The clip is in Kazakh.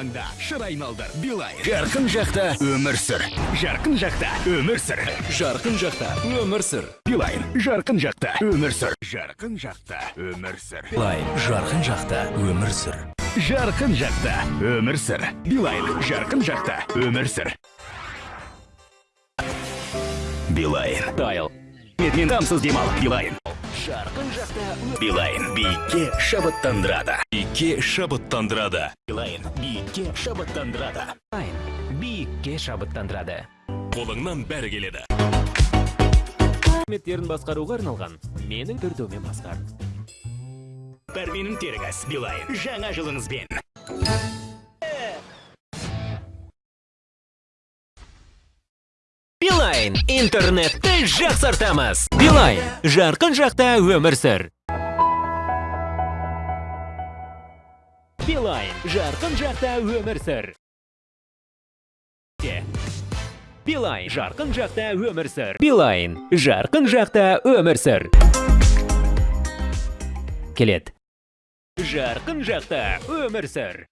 аңда шыр айналдыр билайн жарқын жақта өмір сүр. Жарқын жақта өмір сүр. Жарқын жақта өмір сүр. Билайн жарқын жақта өмір сүр. Жарқын жақта өмір сүр. Билайн жарқын жақта өмір сүр. Жарқын жақта өмір сүр. Билайн жарқын жақта өмір сүр. Билайн тайл. Мен тамсыз демал билайн жарқын жақта билайн биікке шабыттандырады биікке шабыттандырады билайн биікке шабыттандырады биікке шабыттандырады қолыңнан бәрі келеді. Қызметтерін басқаруға арналған менің төртеумен басқар. Пәрменің теріңіз билайн жаңа жылыңызбен. Билайн интернетті жақсартамыз билайн жарқын жақта өмір сүр. Билайн жарқын жақта өмір сүр. Билайн жарқын жақта өмір сүр. Билайн жарқын жақта өмір сүр. Келеді. Жарқын жақта өмір сүр.